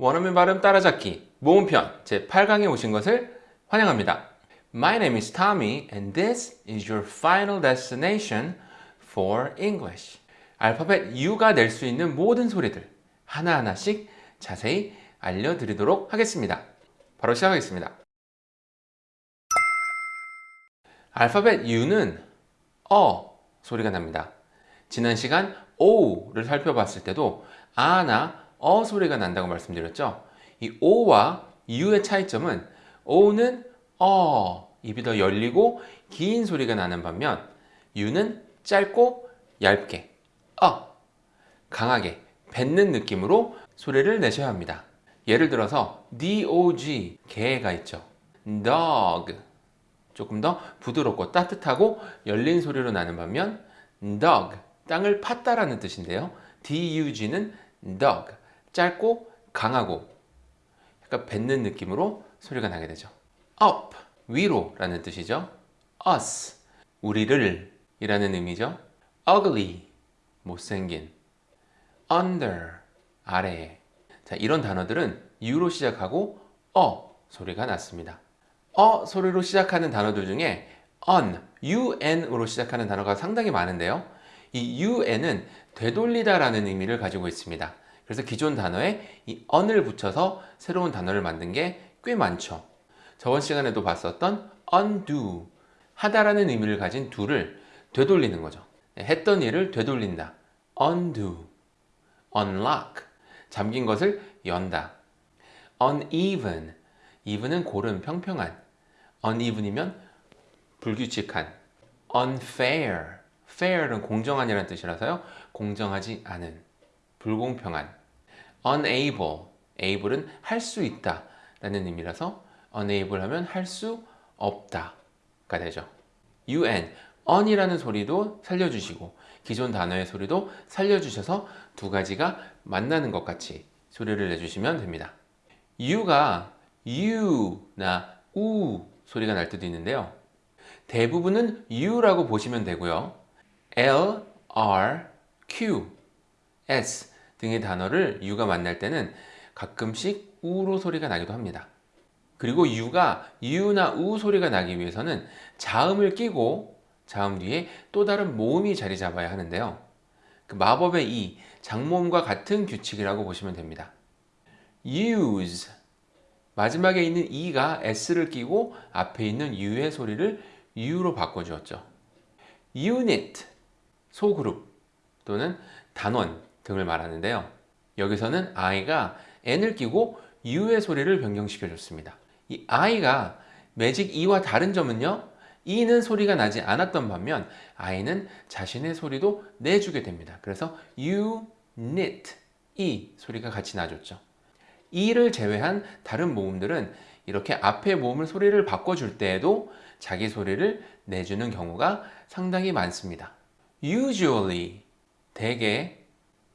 원어민 발음 따라잡기 모음편 제8강에 오신 것을 환영합니다. My name is Tommy and this is your final destination for English. 알파벳 U가 낼 수 있는 모든 소리들 하나하나씩 자세히 알려드리도록 하겠습니다. 바로 시작하겠습니다. 알파벳 U는 어 소리가 납니다. 지난 시간 O를 살펴봤을 때도 아나 어 소리가 난다고 말씀드렸죠. 이 O와 U의 차이점은 O는 어 입이 더 열리고 긴 소리가 나는 반면 U는 짧고 얇게 어 강하게 뱉는 느낌으로 소리를 내셔야 합니다. 예를 들어서 dog 개가 있죠. dog 조금 더 부드럽고 따뜻하고 열린 소리로 나는 반면 dog 땅을 팠다라는 뜻인데요. dug는 dog 짧고 강하고 약간 뱉는 느낌으로 소리가 나게 되죠. up 위로 라는 뜻이죠. us 우리를 이라는 의미죠. ugly 못생긴 under 아래에 자 이런 단어들은 u로 시작하고 어 소리가 났습니다. 어 소리로 시작하는 단어들 중에 on, un으로 시작하는 단어가 상당히 많은데요. 이 un은 되돌리다 라는 의미를 가지고 있습니다. 그래서 기존 단어에 이 on을 붙여서 새로운 단어를 만든 게 꽤 많죠. 저번 시간에도 봤었던 undo, 하다라는 의미를 가진 do를 되돌리는 거죠. 했던 일을 되돌린다. undo, unlock, 잠긴 것을 연다. uneven, even은 고른, 평평한. uneven이면 불규칙한. unfair, fair는 공정한이라는 뜻이라서요. 공정하지 않은, 불공평한. Unable, able은 할 수 있다 라는 의미라서 unable 하면 할 수 없다 가 되죠. un, on이라는 소리도 살려주시고 기존 단어의 소리도 살려주셔서 두 가지가 만나는 것 같이 소리를 내주시면 됩니다. u가 u나 우 소리가 날 때도 있는데요. 대부분은 u라고 보시면 되고요. L, R, Q, S 등의 단어를 u가 만날 때는 가끔씩 우로 소리가 나기도 합니다. 그리고 u가 u나 우 소리가 나기 위해서는 자음을 끼고 자음 뒤에 또 다른 모음이 자리 잡아야 하는데요. 그 마법의 이, 장모음과 같은 규칙이라고 보시면 됩니다. use 마지막에 있는 e가 s를 끼고 앞에 있는 u의 소리를 u로 바꿔주었죠. unit 소그룹 또는 단원 등을 말하는데요. 여기서는 i가 n을 끼고 u의 소리를 변경시켜 줬습니다. 이 i가 매직 e와 다른 점은요. e는 소리가 나지 않았던 반면 i는 자신의 소리도 내주게 됩니다. 그래서 unit, e 소리가 같이 나줬죠. e를 제외한 다른 모음들은 이렇게 앞에 모음을 소리를 바꿔줄 때에도 자기 소리를 내주는 경우가 상당히 많습니다. usually, 대개,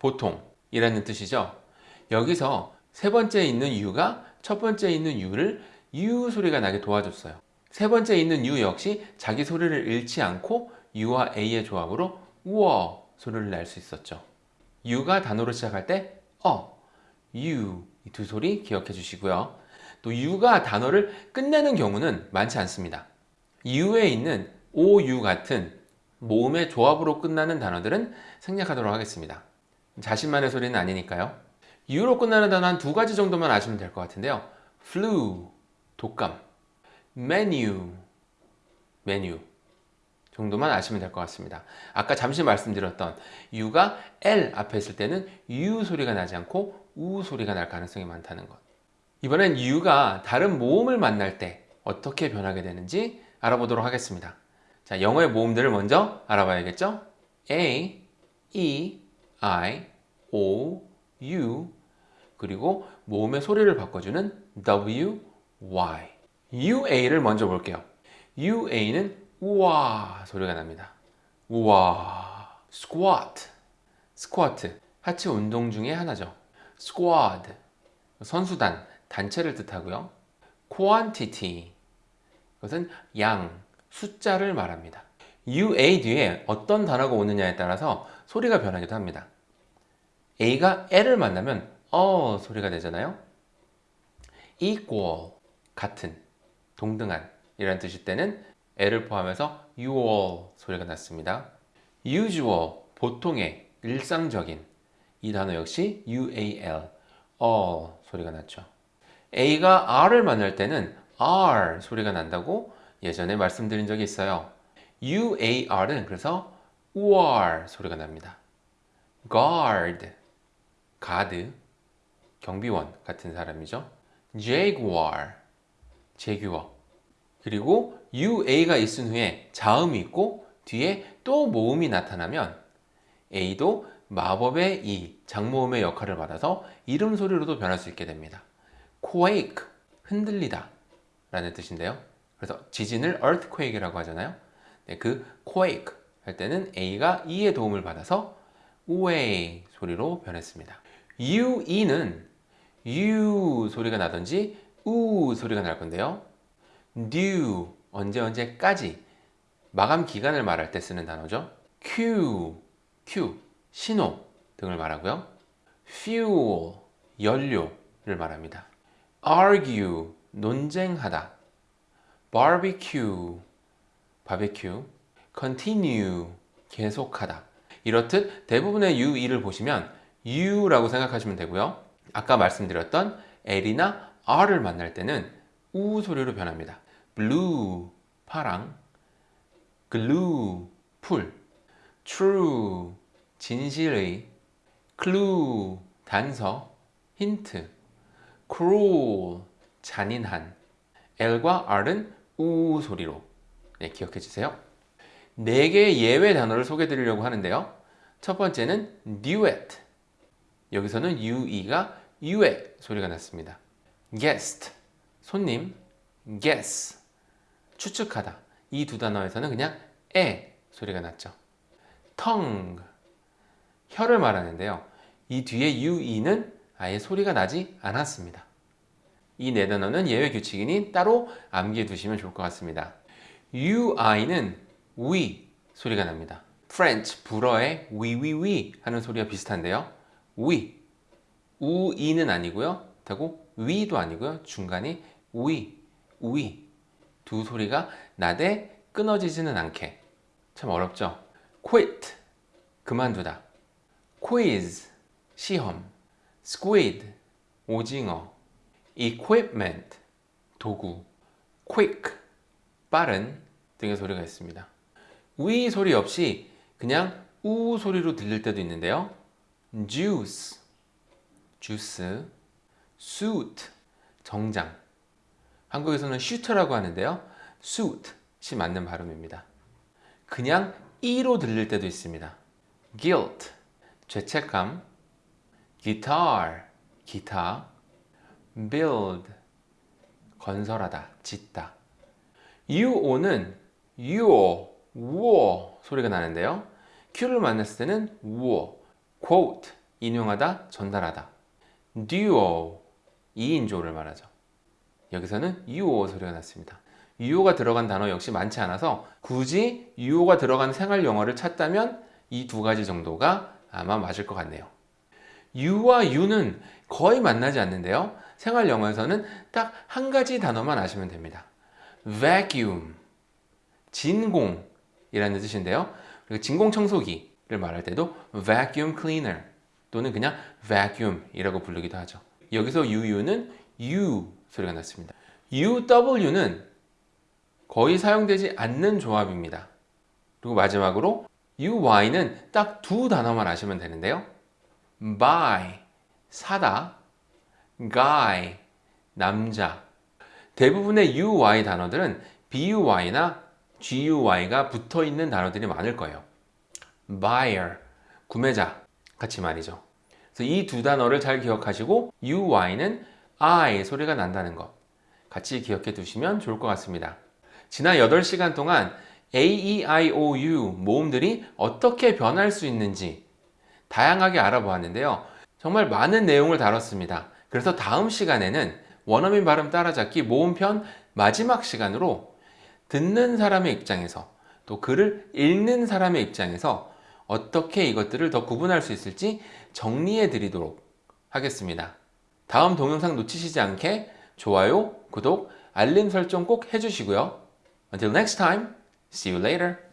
보통 이라는 뜻이죠. 여기서 세 번째 있는 u가 첫 번째 있는 u를 u 소리가 나게 도와줬어요. 세 번째 있는 u 역시 자기 소리를 잃지 않고 u와 a의 조합으로 우어 소리를 낼 수 있었죠. u가 단어로 시작할 때 어, u 이두 소리 기억해 주시고요. 또 u가 단어를 끝내는 경우는 많지 않습니다. u에 있는 ou 같은 모음의 조합으로 끝나는 단어들은 생략하도록 하겠습니다. 자신만의 소리는 아니니까요. u로 끝나는 단어 한 두 가지 정도만 아시면 될 것 같은데요. flu, 독감, menu, 메뉴 정도만 아시면 될 것 같습니다. 아까 잠시 말씀드렸던 u가 l 앞에 있을 때는 u 소리가 나지 않고 우 소리가 날 가능성이 많다는 것. 이번엔 u가 다른 모음을 만날 때 어떻게 변하게 되는지 알아보도록 하겠습니다. 자, 영어의 모음들을 먼저 알아봐야겠죠? A, E, I, O, U 그리고 모음의 소리를 바꿔주는 W, Y UA를 먼저 볼게요. UA는 우와 소리가 납니다. 우와 squat 스쿼트 하체 운동 중에 하나죠. squad 선수단, 단체를 뜻하고요. quantity 그것은 양, 숫자를 말합니다. UA 뒤에 어떤 단어가 오느냐에 따라서 소리가 변하기도 합니다. A가 L을 만나면 어 소리가 되잖아요. equal 같은 동등한 이라는 뜻일 때는 L을 포함해서 usual 소리가 났습니다. usual 보통의 일상적인 이 단어 역시 ual all 소리가 났죠. A가 R을 만날 때는 R 소리가 난다고 예전에 말씀드린 적이 있어요. UAR은 그래서 UR 소리가 납니다. guard, 가드, 경비원 같은 사람이죠. jaguar, 제규어. 그리고 UA가 있은 후에 자음이 있고 뒤에 또 모음이 나타나면 A도 마법의 이 장모음의 역할을 받아서 이름 소리로도 변할 수 있게 됩니다. quake, 흔들리다 라는 뜻인데요. 그래서 지진을 earthquake이라고 하잖아요. 네, 그 quake 할 때는 A가 E의 도움을 받아서 우에 소리로 변했습니다. UE는 U 소리가 나든지 우 소리가 날 건데요. due 언제 언제까지 마감 기간을 말할 때 쓰는 단어죠. Q, Q 신호 등을 말하고요. fuel 연료를 말합니다. argue 논쟁하다. barbecue 바베큐 continue 계속하다. 이렇듯 대부분의 UE를 보시면 U라고 생각하시면 되고요. 아까 말씀드렸던 L이나 R을 만날 때는 우 소리로 변합니다. blue 파랑, glue 풀, true 진실의, clue 단서, 힌트, cruel 잔인한. L과 R은 우 소리로 네, 기억해 주세요. 네 개의 예외 단어를 소개해 드리려고 하는데요. 첫 번째는 duet. 여기서는 ue가 u의 소리가 났습니다. guest, 손님, guess, 추측하다. 이 두 단어에서는 그냥 에 소리가 났죠. tongue, 혀를 말하는데요. 이 뒤에 ue는 아예 소리가 나지 않았습니다. 이 네 단어는 예외 규칙이니 따로 암기해 두시면 좋을 것 같습니다. Ui는 we 소리가 납니다. French 불어의 we 하는 소리가 비슷한데요. we 우이는 아니고요. 되고 we도 아니고요. 중간이 we we 두 소리가 나되 끊어지지는 않게 참 어렵죠. quit 그만두다. quiz 시험 squid 오징어 equipment 도구 quick 빠른 등의 소리가 있습니다. 위 소리 없이 그냥 우 소리로 들릴 때도 있는데요. juice, 주스, suit, 정장. 한국에서는 슈터라고 하는데요. suit이 맞는 발음입니다. 그냥 이로 들릴 때도 있습니다. guilt, 죄책감, guitar, 기타, build, 건설하다, 짓다. Uo는 유어, 우어 소리가 나는데요. Q를 만났을 때는 우어, quote, 인용하다, 전달하다. duo, 2인조를 말하죠. 여기서는 유어 소리가 났습니다. 유어가 들어간 단어 역시 많지 않아서 굳이 유어가 들어간 생활 영어를 찾다면 이 두 가지 정도가 아마 맞을 것 같네요. U와 U는 거의 만나지 않는데요. 생활 영어에서는 딱 한 가지 단어만 아시면 됩니다. Vacuum, 진공이라는 뜻인데요. 그리고 진공 청소기를 말할 때도 vacuum cleaner 또는 그냥 vacuum이라고 부르기도 하죠. 여기서 UU는 U 소리가 났습니다. UW는 거의 사용되지 않는 조합입니다. 그리고 마지막으로 UY는 딱 두 단어만 아시면 되는데요. buy, 사다, guy, 남자. 대부분의 UY 단어들은 BUY나 GUY가 붙어 있는 단어들이 많을 거예요. buyer, 구매자 같이 말이죠. 그래서 이 두 단어를 잘 기억하시고 UY는 I 소리가 난다는 것 같이 기억해 두시면 좋을 것 같습니다. 지난 8시간 동안 A, E, I, O, U 모음들이 어떻게 변할 수 있는지 다양하게 알아보았는데요. 정말 많은 내용을 다뤘습니다. 그래서 다음 시간에는 원어민 발음 따라잡기 모음편 마지막 시간으로 듣는 사람의 입장에서 또 글을 읽는 사람의 입장에서 어떻게 이것들을 더 구분할 수 있을지 정리해 드리도록 하겠습니다. 다음 동영상 놓치시지 않게 좋아요, 구독, 알림 설정 꼭 해주시고요. Until next time, see you later.